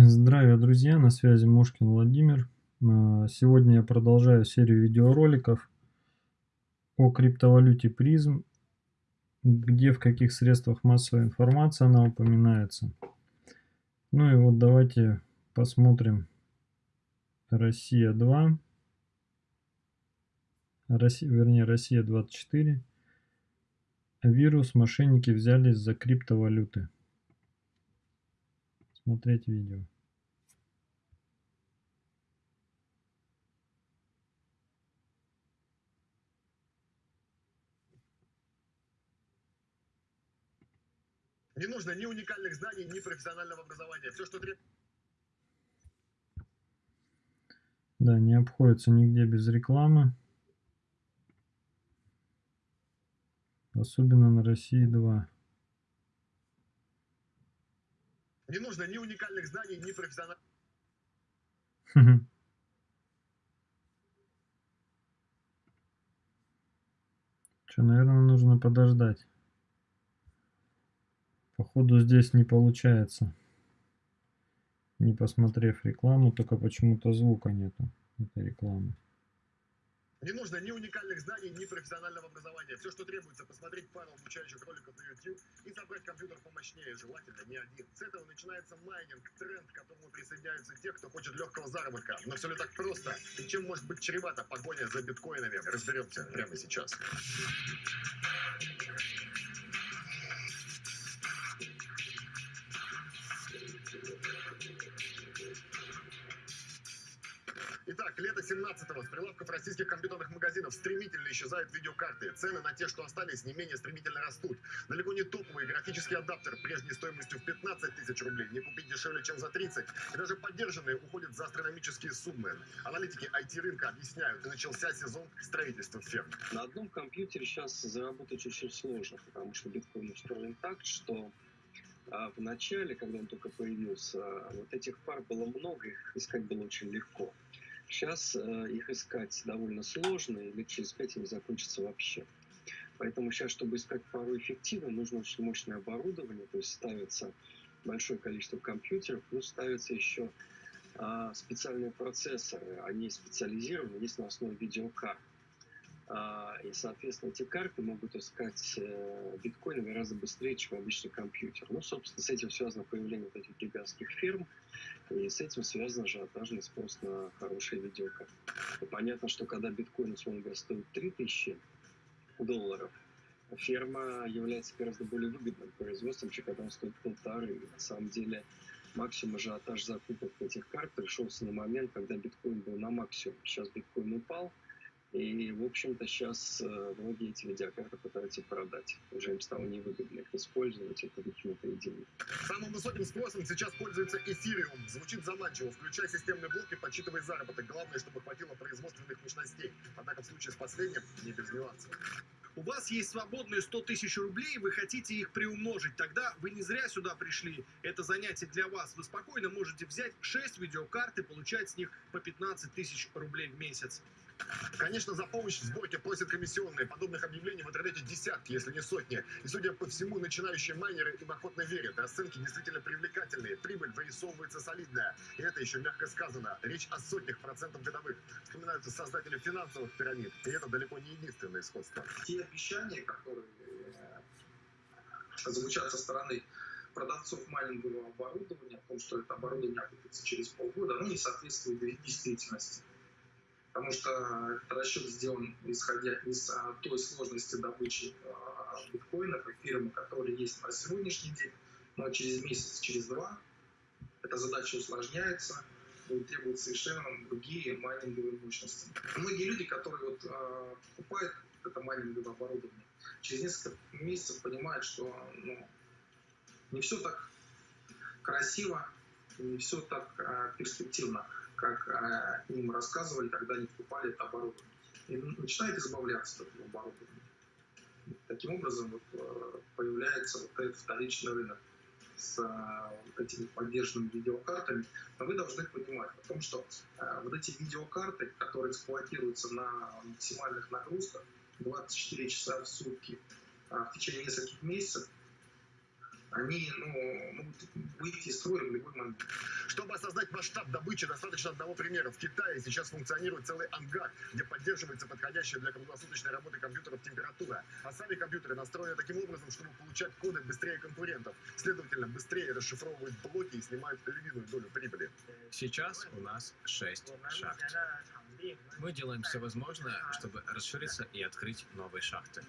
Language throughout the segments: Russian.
Здравия, друзья! На связи Мошкин Владимир. А, сегодня я продолжаю серию видеороликов о криптовалюте призм, где в каких средствах массовой информации она упоминается. Ну и вот давайте посмотрим Россия 2, Россия, вернее Россия 24. Вирус мошенники взялись за криптовалюты смотреть видео Не нужно ни уникальных знаний, ни профессионального образования. Все, что требуется... Да, не обходится нигде без рекламы. Особенно на России 2. Не нужно ни уникальных знаний, ни профессиональных... Что, наверное, нужно подождать. Походу здесь не получается. Не посмотрев рекламу, только почему-то звука нету этой рекламы. Не нужно ни уникальных знаний, ни профессионального образования. Все, что требуется, посмотреть пару обучающих роликов на YouTube и собрать компьютер помощнее, желательно не один. С этого начинается майнинг, тренд, к которому присоединяются те, кто хочет легкого заработка. Но все ли так просто? И чем может быть чревата погоня за биткоинами? Разберемся прямо сейчас. Итак, лето 17-го. С прилавков российских компьютерных магазинов стремительно исчезают видеокарты. Цены на те, что остались, не менее стремительно растут. Далеко не топовый графический адаптер прежней стоимостью в 15 тысяч рублей не купить дешевле, чем за 30. И даже поддержанные уходят за астрономические суммы. Аналитики IT-рынка объясняют, начался сезон строительства ферм. На одном компьютере сейчас заработать очень сложно, потому что биткоин устроен так, что а в начале, когда он только появился, вот этих пар было много, их искать было очень легко. Сейчас э, их искать довольно сложно, и лет через пять они закончатся вообще. Поэтому сейчас, чтобы искать пару эффективно, нужно очень мощное оборудование, то есть ставится большое количество компьютеров, плюс ставятся еще а, специальные процессоры, они специализированы, есть на основе видеокарт. А, и, соответственно, эти карты могут искать э, биткоины гораздо быстрее, чем обычный компьютер. Ну, собственно, с этим связано появление вот этих гигантских ферм, и с этим связан ажиотажный спрос на хорошие видеокарты. Понятно, что когда биткоин, условно говоря, стоит 3000 долларов, ферма является гораздо более выгодным производством, чем когда он стоит полторы. И на самом деле максимум ажиотаж закупок этих карт пришелся на момент, когда биткоин был на максимум. Сейчас биткоин упал, и, в общем-то, сейчас э, многие эти видеокарты пытаются продать. Уже им стало невыгодно их использовать, это выкинутые деньги. Самым высоким спросом сейчас пользуется эфириум. Звучит заманчиво. Включай системный блок и подсчитывай заработок. Главное, чтобы хватило производственных мощностей. Однако в случае с последним не без нюансов. У вас есть свободные 100 тысяч рублей, вы хотите их приумножить, тогда вы не зря сюда пришли. Это занятие для вас. Вы спокойно можете взять 6 видеокарт и получать с них по 15 тысяч рублей в месяц. Конечно, за помощь в сборке просят комиссионные. Подобных объявлений в интернете десятки, если не сотни. И, судя по всему, начинающие майнеры им охотно верят. Расценки действительно привлекательные. Прибыль вырисовывается солидная. И это еще мягко сказано. Речь о сотнях процентов годовых. Вспоминаются создатели финансовых пирамид. И это далеко не единственное сходство. Те обещания, которые э, звучат со стороны продавцов майнингового оборудования, о том, что это оборудование окупится через полгода, оно не соответствует действительности потому что этот расчет сделан исходя из а, той сложности добычи а, биткоинов и фирмы, которые есть на сегодняшний день, но через месяц, через два эта задача усложняется, и требуют совершенно другие майнинговые мощности. Многие люди, которые вот, э, покупают это майнинговое оборудование, через несколько месяцев понимают, что ну, не все так красиво, не все так э, перспективно как э, им рассказывали, когда они покупали это оборудование. И начинает избавляться от этого оборудования. Таким образом вот, э, появляется вот этот вторичный рынок с э, вот этими поддержанными видеокартами. Но вы должны понимать о том, что э, вот эти видеокарты, которые эксплуатируются на максимальных нагрузках 24 часа в сутки э, в течение нескольких месяцев, они ну, могут выйти из строя в любой момент. Чтобы осознать масштаб добычи, достаточно одного примера. В Китае сейчас функционирует целый ангар, где поддерживается подходящая для круглосуточной работы компьютеров температура. А сами компьютеры настроены таким образом, чтобы получать коды быстрее конкурентов. Следовательно, быстрее расшифровывают блоки и снимают львиную долю прибыли. Сейчас у нас 6 шахт. Мы делаем все возможное, чтобы расшириться и открыть новые шахты.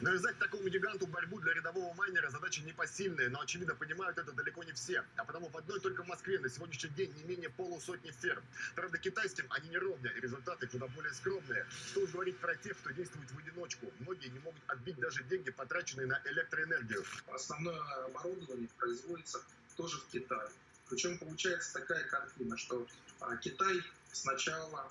Навязать такому гиганту борьбу для рядового майнера задача непосильная, но очевидно понимают это далеко не все. А потому в одной только Москве на сегодняшний день не менее полусотни ферм. Правда, китайским они не ровня, и результаты куда более скромные. Что уж говорить про тех, кто действует в одиночку. Многие не могут отбить даже деньги, потраченные на электроэнергию. Основное оборудование производится тоже в Китае. Причем получается такая картина, что а, Китай сначала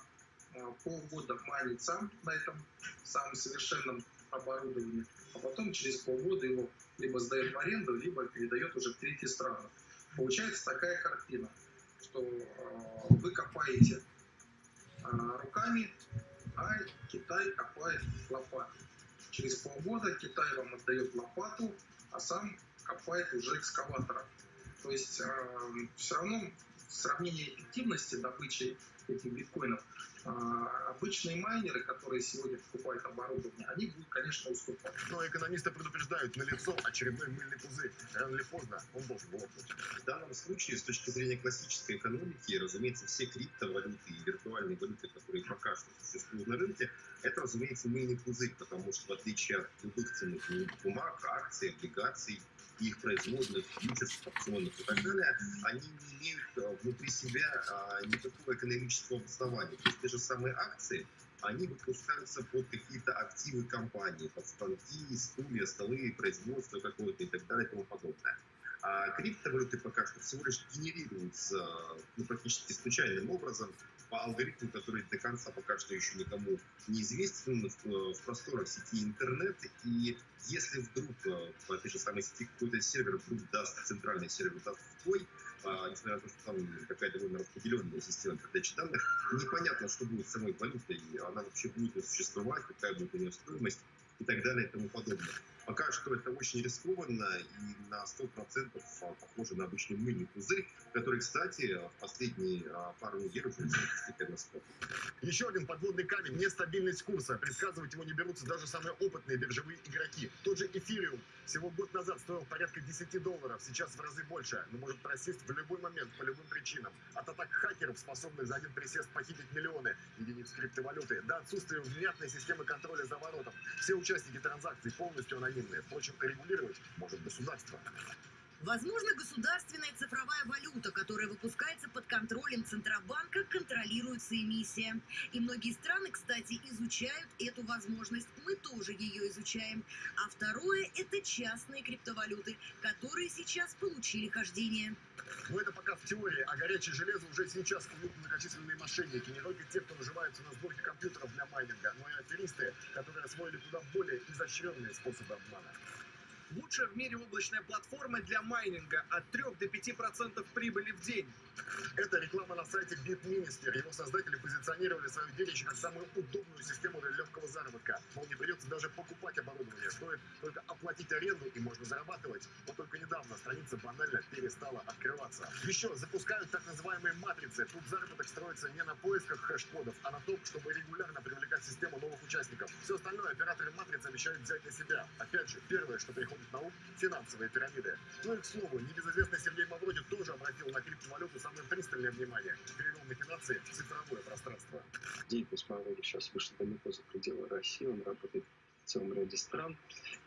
а, полгода майнит сам на этом самом совершенном оборудование, а потом через полгода его либо сдает в аренду, либо передает уже в третьи страны. Получается такая картина, что э, вы копаете э, руками, а Китай копает лопатой. Через полгода Китай вам отдает лопату, а сам копает уже экскаватором. То есть э, все равно сравнение эффективности добычи этих биткоинов а, обычные майнеры, которые сегодня покупают оборудование, они будут, конечно, уступать. Но экономисты предупреждают, на лицо очередной мыльный пузырь. Рано или поздно он должен лопнуть. В данном случае, с точки зрения классической экономики, разумеется, все криптовалюты и виртуальные валюты, которые пока что существуют на рынке, это, разумеется, мыльный пузырь, потому что в отличие от ценных бумаг, акций, облигаций, их производных, фьючерсов, опционов и так далее, они не имеют э, внутри себя а, никакого экономического обоснования. То есть те же самые акции, они выпускаются под какие-то активы компании, под станки, стулья, столы, производство какое-то и так далее и тому подобное. А криптовалюты пока что всего лишь генерируются ну, практически случайным образом по алгоритму, который до конца пока что еще никому не известен в, в просторах сети интернет. И если вдруг э, в этой же самой сети какой-то сервер вдруг даст, центральный сервер даст сбой, а, несмотря на то, что там какая-то довольно распределенная система передачи данных, непонятно, что будет с самой валютой, она вообще будет существовать, какая будет у нее стоимость и так далее и тому подобное. Пока что это очень рискованно и на 100% а, похоже на обычный мыльный пузырь, который, кстати, в последние а, пару недель уже действительно спал. Еще один подводный камень – нестабильность курса. Предсказывать его не берутся даже самые опытные биржевые игроки. Тот же эфириум всего год назад стоил порядка 10 долларов, сейчас в разы больше, но может просесть в любой момент по любым причинам. От атак хакеров, способных за один присест похитить миллионы единиц криптовалюты, до отсутствия внятной системы контроля за воротом. Все участники транзакций полностью анонимны анонимные. Впрочем, регулировать может государство. Возможно, государственная цифровая валюта, которая выпускается под контролем Центробанка, контролируется эмиссия. И многие страны, кстати, изучают эту возможность. Мы тоже ее изучаем. А второе – это частные криптовалюты, которые сейчас получили хождение. Но это пока в теории, а горячее железо уже сейчас куют многочисленные мошенники. Не только те, кто наживаются на сборке компьютеров для майнинга, но и аферисты, которые освоили куда более изощренные способы обмана. Лучшая в мире облачная платформа для майнинга от 3 до 5% прибыли в день. Это реклама на сайте BitMinister. Его создатели позиционировали свое детище как самую удобную систему для легкого заработка. Мол, не придется даже покупать оборудование. Стоит только оплатить аренду и можно зарабатывать. Но только недавно страница банально перестала открываться. Еще запускают так называемые матрицы. Тут заработок строится не на поисках хэш-кодов, а на том, чтобы регулярно привлекать систему новых участников. Все остальное операторы матрицы обещают взять на себя. Опять же, первое, что приходит на ум – финансовые пирамиды. Ну и, к слову, небезызвестный Сергей Мавроди тоже обратил на криптовалюту самое пристальное внимание, перевел махинации в цифровое пространство. Деятельность Мавроди сейчас вышла далеко за пределы России, он работает в целом ряде стран.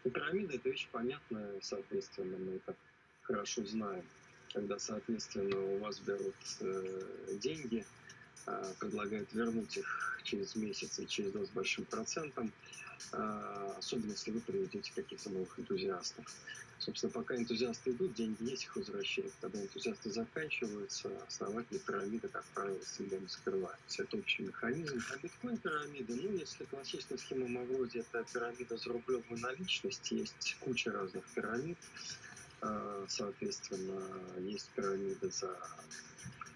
И пирамида – это вещь понятная, соответственно, мы это хорошо знаем. Когда, соответственно, у вас берут э, деньги, э, предлагают вернуть их через месяц и через два с большим процентом, э, особенно если вы приведете каких-то новых энтузиастов. Собственно, пока энтузиасты идут, деньги есть, их возвращают. Когда энтузиасты заканчиваются, основатели пирамиды, как правило, всегда не скрываются. Это общий механизм. А биткоин-пирамида, ну, если классическая схема Мавроди, это пирамида за рублевую наличность, есть куча разных пирамид. А, соответственно, есть пирамида за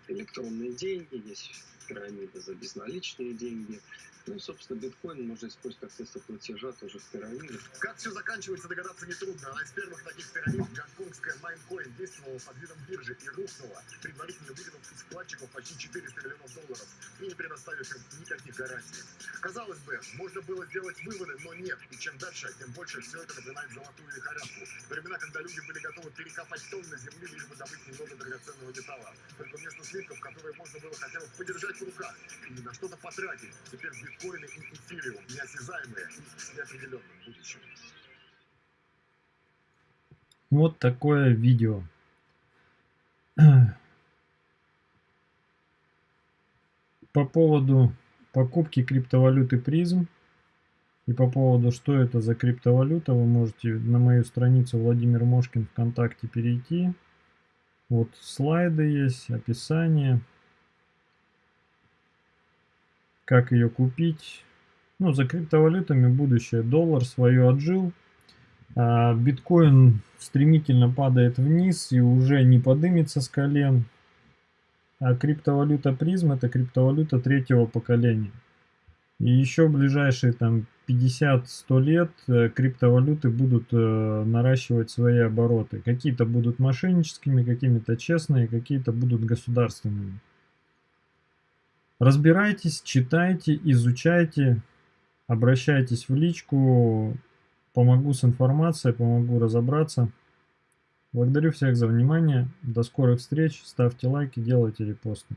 электронные деньги, есть пирамида за безналичные деньги. Ну собственно, биткоин можно использовать как средство платежа тоже в пирамиде. Как все заканчивается, догадаться нетрудно. Одна из первых таких пирамид, гонконгская Майнкоин, действовала под видом биржи и рухнула, предварительно выделив из вкладчиков почти 400 миллионов долларов и не предоставив им никаких гарантий. Казалось бы, можно было сделать выводы, но нет. И чем дальше, тем больше все это напоминает золотую лихорадку. Времена, когда люди были готовы перекопать тонны земли, лишь бы добыть немного драгоценного металла. Только вместо слитков, которые можно было хотя бы подержать в руках и на что-то потратить, теперь биткоины и эфириум неосязаемые и с неопределенным будущим. Вот такое видео. По поводу покупки криптовалюты призм и по поводу, что это за криптовалюта, вы можете на мою страницу Владимир Мошкин ВКонтакте перейти. Вот слайды есть, описание. Как ее купить. Ну, за криптовалютами будущее. Доллар свое отжил. А биткоин стремительно падает вниз и уже не подымется с колен. А криптовалюта призм это криптовалюта третьего поколения. И еще ближайшие там 50-100 лет э, криптовалюты будут э, наращивать свои обороты. Какие-то будут мошенническими, какими-то честные, какие-то будут государственными. Разбирайтесь, читайте, изучайте, обращайтесь в личку, помогу с информацией, помогу разобраться. Благодарю всех за внимание, до скорых встреч, ставьте лайки, делайте репосты.